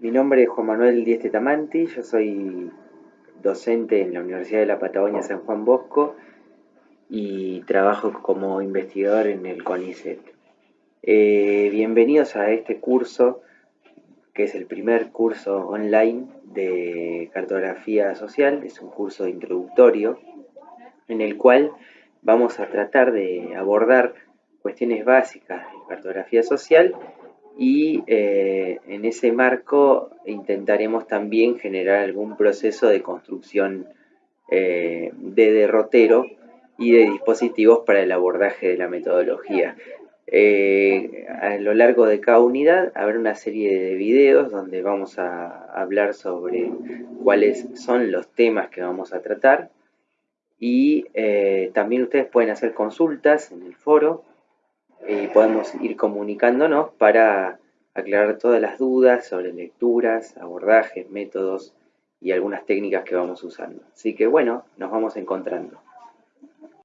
Mi nombre es Juan Manuel Dieste Tamanti, yo soy docente en la Universidad de la Patagonia San Juan Bosco y trabajo como investigador en el CONICET. Eh, bienvenidos a este curso, que es el primer curso online de cartografía social, es un curso introductorio en el cual vamos a tratar de abordar cuestiones básicas de cartografía social y eh, en ese marco intentaremos también generar algún proceso de construcción eh, de derrotero y de dispositivos para el abordaje de la metodología. Eh, a lo largo de cada unidad habrá una serie de videos donde vamos a hablar sobre cuáles son los temas que vamos a tratar y también ustedes pueden hacer consultas en el foro y podemos ir comunicándonos para aclarar todas las dudas sobre lecturas, abordajes, métodos y algunas técnicas que vamos usando. Así que bueno, nos vamos encontrando.